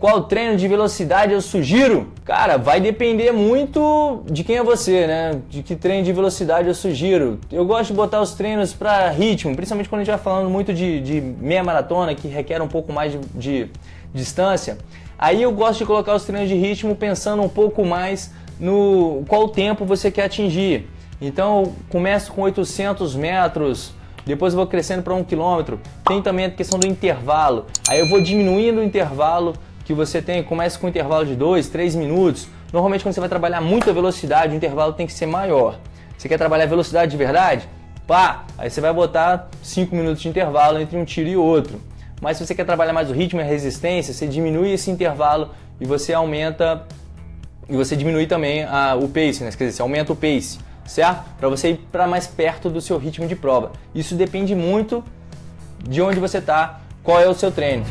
qual treino de velocidade eu sugiro? Cara, vai depender muito de quem é você, né? De que treino de velocidade eu sugiro. Eu gosto de botar os treinos para ritmo, principalmente quando a gente vai falando muito de, de meia maratona, que requer um pouco mais de, de distância. Aí eu gosto de colocar os treinos de ritmo pensando um pouco mais no qual tempo você quer atingir. Então eu começo com 800 metros, depois eu vou crescendo para um quilômetro. Tem também a questão do intervalo. Aí eu vou diminuindo o intervalo que você tem, começa com um intervalo de 2, 3 minutos. Normalmente quando você vai trabalhar muita velocidade, o intervalo tem que ser maior. Você quer trabalhar velocidade de verdade? Pá! Aí você vai botar 5 minutos de intervalo entre um tiro e outro. Mas se você quer trabalhar mais o ritmo e a resistência, você diminui esse intervalo e você aumenta e você diminui também a, o pace, né? quer dizer, você aumenta o pace, certo? Para você ir para mais perto do seu ritmo de prova. Isso depende muito de onde você está, qual é o seu treino.